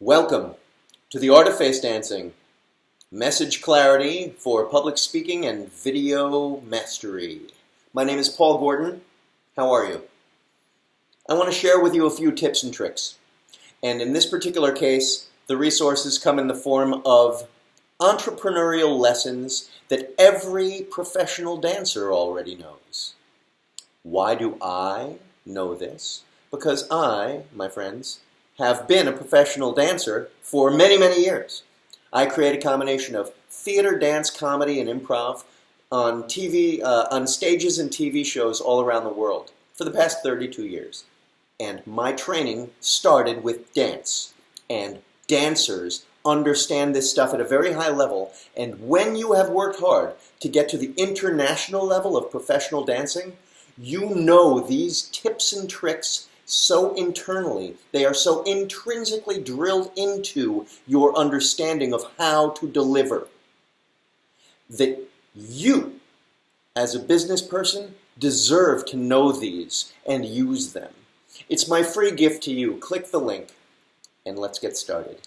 Welcome to the Art of Face Dancing. Message clarity for public speaking and video mastery. My name is Paul Gordon. How are you? I want to share with you a few tips and tricks. And in this particular case, the resources come in the form of entrepreneurial lessons that every professional dancer already knows. Why do I know this? Because I, my friends, have been a professional dancer for many, many years. I create a combination of theater, dance, comedy, and improv on TV, uh, on stages and TV shows all around the world for the past 32 years. And my training started with dance. And dancers understand this stuff at a very high level. And when you have worked hard to get to the international level of professional dancing, you know these tips and tricks so internally, they are so intrinsically drilled into your understanding of how to deliver that you, as a business person, deserve to know these and use them. It's my free gift to you. Click the link and let's get started.